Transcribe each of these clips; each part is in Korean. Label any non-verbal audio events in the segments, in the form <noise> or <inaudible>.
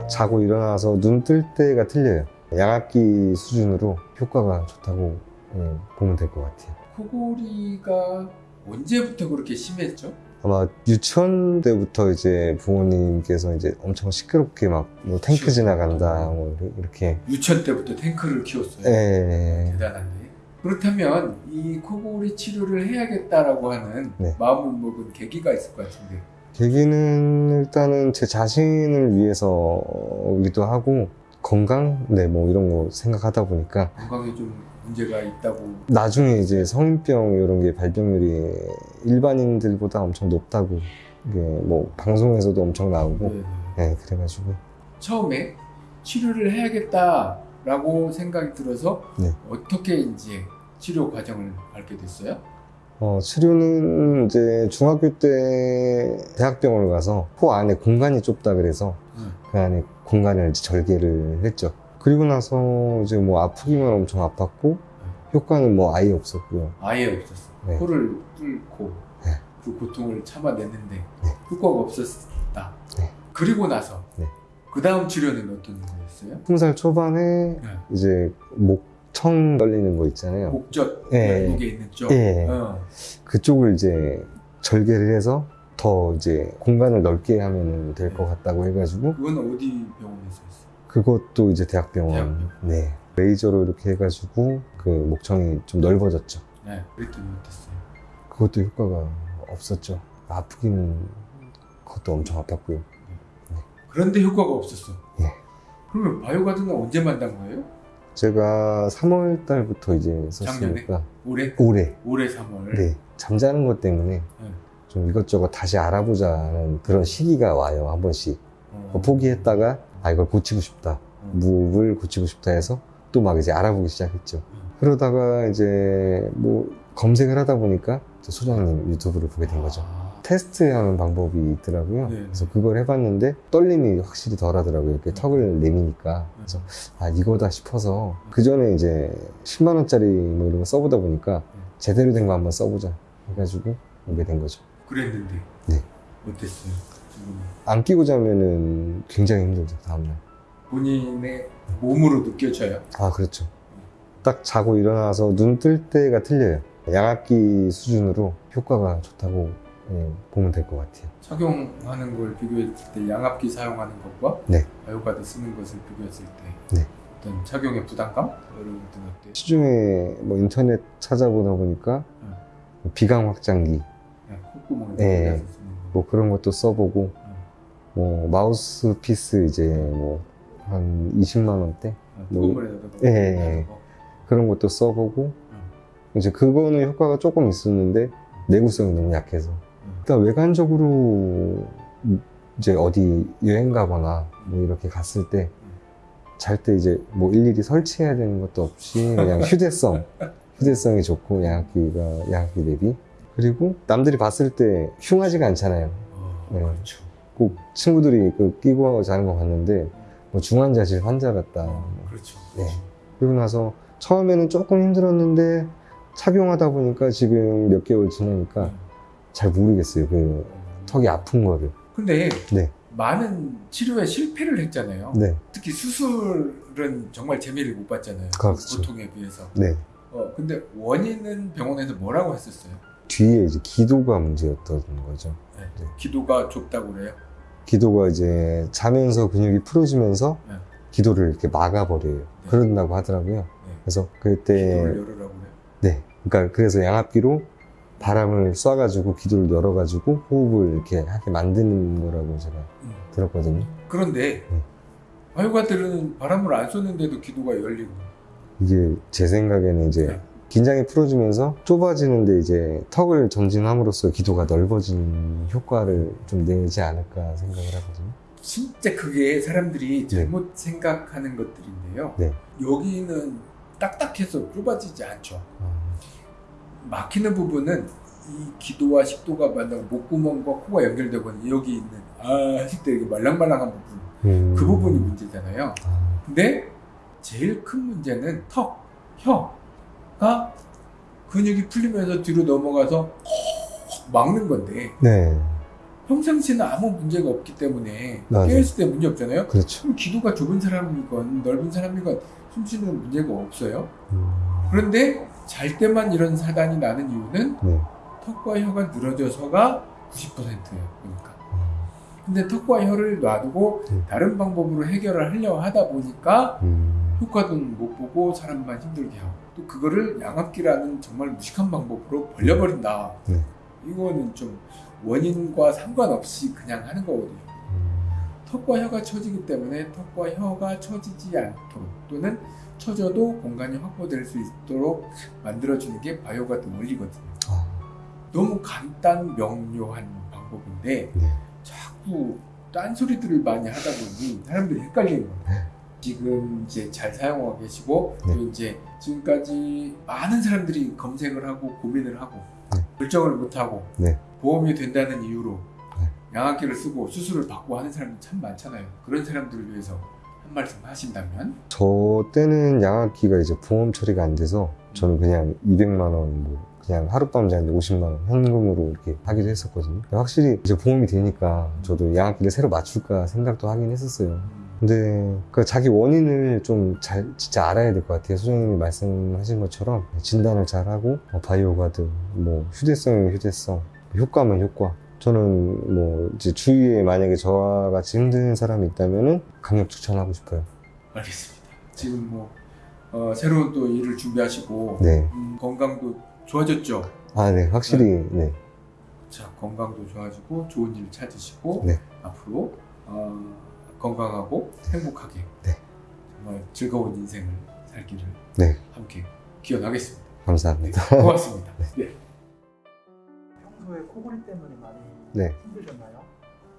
딱 자고 일어나서 눈 뜰 때가 틀려요. 양압기 수준으로 효과가 좋다고 예, 보면 될 것 같아요. 코골이가 언제부터 그렇게 심했죠? 아마 유치원 때부터 이제 부모님께서 이제 엄청 시끄럽게 막 뭐 탱크 지나간다 뭐 이렇게 유치원 때부터 탱크를 키웠어요. 예, 대단한데. 그렇다면 이 코골이 치료를 해야겠다라고 하는 네. 마음을 먹은 계기가 있을 것 같은데. 계기는 일단은 제 자신을 위해서기도 하고 건강 네 뭐 이런 거 생각하다 보니까 건강에 좀 문제가 있다고. 나중에 이제 성인병 이런 게 발병률이 일반인들보다 엄청 높다고 이게 뭐 방송에서도 엄청 나오고 네, 네. 네 그래가지고 처음에 치료를 해야겠다라고 생각이 들어서 네. 어떻게 이제 치료 과정을 밟게 됐어요? 어, 치료는 이제 중학교 때 대학병원을 가서 코 안에 공간이 좁다 그래서 응. 그 안에 공간을 이제 절개를 했죠. 그리고 나서 이제 뭐 아프기만 엄청 아팠고 효과는 뭐 아예 없었고요. 아예 없었어. 네. 코를 뚫고 네. 그 고통을 참아냈는데 네. 효과가 없었다. 네. 그리고 나서 네. 그 다음 치료는 어떤 거였어요? 20살 초반에 네. 이제 목 청 떨리는 거 있잖아요. 목젖 예. 목에 있는 쪽. 예. 어. 그쪽을 이제 절개를 해서 더 이제 공간을 넓게 하면 될 것 같다고 해가지고 그건 어디 병원에서 했어? 그것도 이제 대학병원. 대학병원. 네. 레이저로 이렇게 해가지고 그 목청이 좀 넓어졌죠. 네. 그랬더니 어땠어요? 그것도 효과가 없었죠. 아프기는 그것도 엄청 아팠고요. 그런데 효과가 없었어. 예. 그러면 바이오가드는 언제 만난 거예요? 제가 3월 달부터 이제 썼으니까 올해? 올해 올해 3월. 네 잠자는 것 때문에 네. 좀 이것저것 다시 알아보자는 그런 시기가 와요 한 번씩 어. 포기했다가 아 이걸 고치고 싶다 어. 무을 고치고 싶다 해서 또 막 이제 알아보기 시작했죠 음. 그러다가 이제 뭐 검색을 하다 보니까 저 소장님 유튜브를 보게 된 거죠 아. 테스트하는 방법이 있더라고요. 네. 그래서 그걸 해봤는데 떨림이 확실히 덜하더라고요. 이렇게 턱을 내미니까. 그래서 아 이거다 싶어서 그 전에 이제 10만 원짜리 뭐 이런 거 써보다 보니까 제대로 된 거 한번 써보자 해가지고 오게 된 거죠. 그랬는데. 네. 어땠어요? 안 끼고 자면은 굉장히 힘들죠 다음날. 본인의 몸으로 느껴져요. 아 그렇죠. 딱 자고 일어나서 눈 뜰 때가 틀려요. 양압기 수준으로 효과가 좋다고 예, 보면 될 것 같아요. 착용하는 걸 비교했을 때 양압기 사용하는 것과 네. 바이오가드 쓰는 것을 비교했을 때 네. 어떤 착용의 부담감 이런 것들은 어때? 시중에 뭐 인터넷 찾아보다 보니까 음. 비강 확장기 콧구멍에 네. 넣어서 쓰는 거. 뭐 그런 것도 써보고 음. 뭐 마우스 피스 이제 뭐 한 20만 원대 뭐- 콧구멍에다가 예, 예. 거. 그런 것도 써보고 이제 그거는 효과가 조금 있었는데 내구성이 너무 약해서 음. 일단 외관적으로 이제 어디 여행 가거나 뭐 이렇게 갔을 때 잘때 이제 뭐 일일이 설치해야 되는 것도 없이 그냥 휴대성 <laughs> 휴대성이 좋고 양압기가 양압기 대비 그리고 남들이 봤을 때 흉하지가 않잖아요 어, 네. 그렇죠. 꼭 친구들이 그 끼고 자는 거 봤는데 뭐 중환자실 환자 같다. 어, 그렇죠. 네. 그리고 나서 처음에는 조금 힘들었는데 착용하다 보니까 지금 몇 개월 지나니까 음. 잘 모르겠어요. 그 턱이 아픈 거를. 근데 네. 많은 치료에 실패를 했잖아요. 네. 특히 수술은 정말 재미를 못 봤잖아요. 그렇죠. 고통에 비해서. 네. 어, 근데 원인은 병원에서 뭐라고 했었어요? 뒤에 이제 기도가 문제였던 거죠. 네. 네. 기도가 좁다고 그래요? 기도가 이제 자면서 근육이 풀어지면서 네. 기도를 이렇게 막아버려요. 그런다고 하더라고요. 네. 그래서 그때 기도를 열으라고 그래요? 네. 그러니까 그래서 양압기로 바람을 쏴가지고 기도를 열어가지고 호흡을 이렇게 하게 만드는 거라고 제가 음. 들었거든요. 그런데 네. 바이오가들은 바람을 안 쏘는데도 기도가 열리고 이게 제 생각에는 이제 네. 긴장이 풀어지면서 좁아지는데 이제 턱을 전진함으로써 기도가 넓어지는 효과를 좀 내지 않을까 생각을 하거든요. 진짜 그게 사람들이 잘못 생각하는 것들인데요. 네. 여기는 딱딱해서 좁아지지 않죠. 아, 막히는 부분은 이 기도와 식도가 만나고 목구멍과 코가 연결되고 여기 있는 아 이게 말랑말랑한 부분 음. 그 부분이 문제잖아요. 아, 근데 제일 큰 문제는 턱, 혀가 근육이 풀리면서 뒤로 넘어가서 막는 건데 네. 평상시에는 아무 문제가 없기 때문에. 깨었을 때 문제 없잖아요. 그렇죠. 그럼 기도가 좁은 사람이건 넓은 사람이건 숨쉬는 문제가 없어요. 음, 그런데 잘 때만 이런 사단이 나는 이유는 네. 턱과 혀가 늘어져서가 90%예요. 그러니까. 아, 근데 턱과 혀를 놔두고 음. 다른 방법으로 해결을 하려고 하다 보니까 음, 효과도 못 보고 사람만 힘들게 하고 또 그거를 양압기라는 정말 무식한 방법으로 벌려버린다. 네. 이거는 좀 원인과 상관없이 그냥 하는 거거든요. 음, 턱과 혀가 처지기 때문에 턱과 혀가 처지지 않도록 또는 처져도 공간이 확보될 수 있도록 만들어주는 게 바이오가드 원리거든요. 아, 너무 간단 명료한 방법인데 네. 자꾸 딴소리들을 많이 하다 보니 사람들이 헷갈리는 거예요. 지금 이제 잘 사용하고 계시고 네. 또 이제 지금까지 많은 사람들이 검색을 하고 고민을 하고 네. 결정을 못 하고 네. 보험이 된다는 이유로 네. 양압기를 쓰고 수술을 받고 하는 사람들 참 많잖아요. 그런 사람들을 위해서 한 말씀 하신다면 저 때는 양압기가 이제 보험 처리가 안 돼서 저는 그냥 200만 원, 뭐 그냥 하룻밤 자는데 50만 원 현금으로 이렇게 하기도 했었거든요. 확실히 이제 보험이 되니까 저도 양압기를 새로 맞출까 생각도 하긴 했었어요. 음, 근데 그 자기 원인을 좀 잘 진짜 알아야 될 것 같아요. 소장님이 말씀하신 것처럼 진단을 잘 하고 어, 바이오가드, 뭐 휴대성이면 휴대성, 효과면 효과. 저는 뭐 이제 주위에 만약에 저와 같이 힘든 사람이 있다면은 강력 추천하고 싶어요. 알겠습니다. 지금 뭐 어, 새로운 또 일을 준비하시고 네. 음, 건강도 좋아졌죠. 아, 네, 확실히, 네. 자 건강도 좋아지고 좋은 일 찾으시고 네. 앞으로 어, 건강하고 행복하게 네. 정말 즐거운 인생을 살기를 네. 함께 기원하겠습니다. 네, 감사합니다. 고맙습니다. <laughs> 네. 평소에 코골이 때문에 많이 네. 힘드셨나요?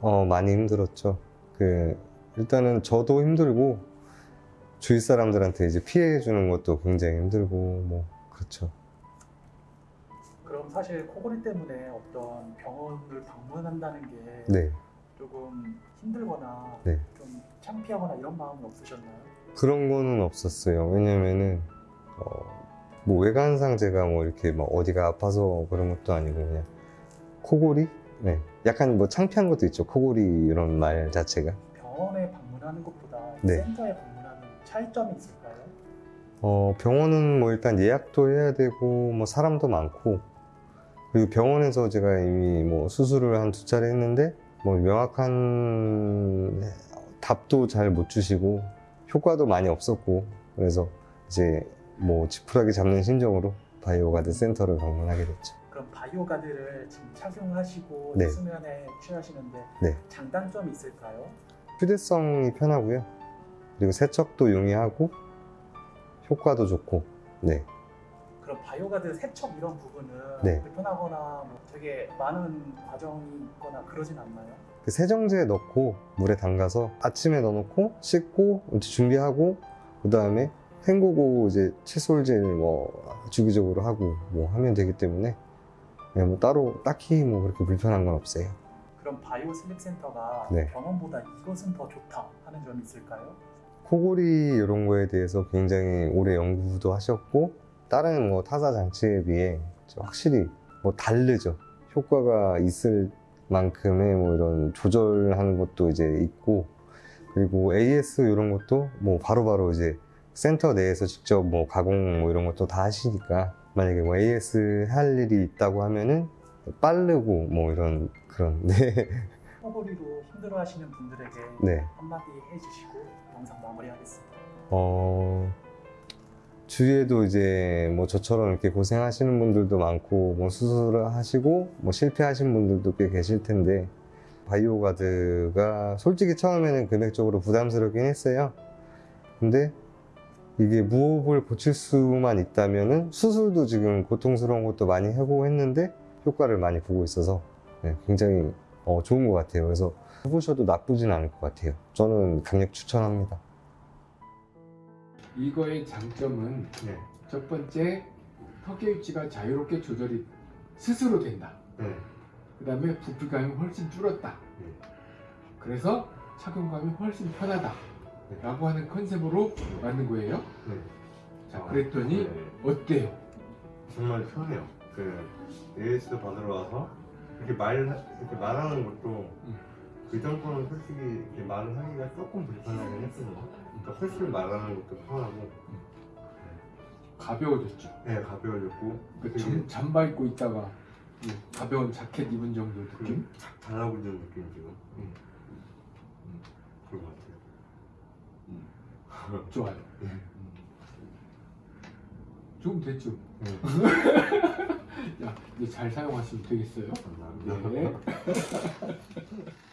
어, 많이 힘들었죠. 그, 일단은 저도 힘들고, 주위 사람들한테 이제 피해 주는 것도 굉장히 힘들고, 뭐, 그렇죠. 그럼 사실 코골이 때문에 어떤 병원을 방문한다는 게 네. 조금 힘들거나 네. 좀 창피하거나 이런 마음은 없으셨나요? 그런 거는 없었어요. 왜냐면은, 어, 뭐 외관상 제가 뭐 이렇게 막 어디가 아파서 그런 것도 아니고, 그냥, 코골이? 네. 약간 뭐 창피한 것도 있죠. 코골이 이런 말 자체가. 병원에 방문하는 것보다 네. 센터에 방문하는 차이점이 있을까요? 어, 병원은 뭐 일단 예약도 해야 되고, 뭐 사람도 많고, 그리고 병원에서 제가 이미 뭐 수술을 한 두 차례 했는데, 뭐 명확한 답도 잘 못 주시고, 효과도 많이 없었고, 그래서 이제 뭐 지푸라기 잡는 심정으로 바이오가드 센터를 방문하게 됐죠. 그럼 바이오 가드를 지금 착용하시고 네. 수면에 취하시는데 네. 장단점이 있을까요? 휴대성이 편하고요. 그리고 세척도 용이하고, 효과도 좋고, 네. 그럼 바이오 가드 세척 이런 부분은 네. 불편하거나 뭐 되게 많은 과정이 있거나 그러진 않나요? 그 세정제에 넣고 물에 담가서 아침에 넣어놓고 씻고 준비하고 그 다음에 헹구고 이제 칫솔질 뭐 주기적으로 하고 뭐 하면 되기 때문에 그냥 뭐 따로 딱히 뭐 그렇게 불편한 건 없어요. 그럼 바이오 슬립 센터가 네. 병원보다 이것은 더 좋다 하는 점이 있을까요? 코골이 이런 거에 대해서 굉장히 오래 연구도 하셨고 다른 뭐 타사 장치에 비해 확실히 뭐 다르죠. 효과가 있을 만큼의 뭐 이런 조절하는 것도 이제 있고 그리고 AS 이런 것도 뭐 바로바로 이제 센터 내에서 직접 뭐 가공 뭐 이런 것도 다 하시니까 만약에 뭐 AS 할 일이 있다고 하면은 빠르고 뭐 이런 그런 네. 코골이로 힘들어하시는 분들에게 네. 한마디 해주시고 영상 마무리하겠습니다. 어, 주위에도 이제 뭐 저처럼 이렇게 고생하시는 분들도 많고, 뭐 수술을 하시고, 뭐 실패하신 분들도 꽤 계실 텐데, 바이오가드가 솔직히 처음에는 금액적으로 부담스럽긴 했어요. 근데 이게 무호흡을 고칠 수만 있다면은 수술도 지금 고통스러운 것도 많이 하고 했는데 효과를 많이 보고 있어서 네, 굉장히 어, 좋은 것 같아요. 그래서 해보셔도 나쁘진 않을 것 같아요. 저는 강력 추천합니다. 이거의 장점은 네. 첫 번째 턱의 위치가 자유롭게 조절이 스스로 된다. 네. 그 다음에 부피감이 훨씬 줄었다. 네. 그래서 착용감이 훨씬 편하다. 네. 라고 하는 컨셉으로 만든 거예요. 네. 자, 그랬더니 네, 어때요? 정말 편해요. 그 AS도 받으러 와서 이렇게 말 이렇게 말하는 것도 음. 그 전 거는 솔직히 이렇게 말을 하기가 조금 불편하긴 했거든요. 그러니까 훨씬 말하는 것도 편하고, 가벼워졌죠. 네 가벼워졌고, 그 되게 잠, 잠바 입고 있다가 뭐 가벼운 자켓 입은 정도 느낌? 그착 잘하고 있는 느낌 지금. 음. 음. 그런 것 같아요. 좋아요. 음. 좀 됐죠. 네. <laughs> 야, 이제 잘 사용하시면 되겠어요. 감사합니다. 네. <laughs>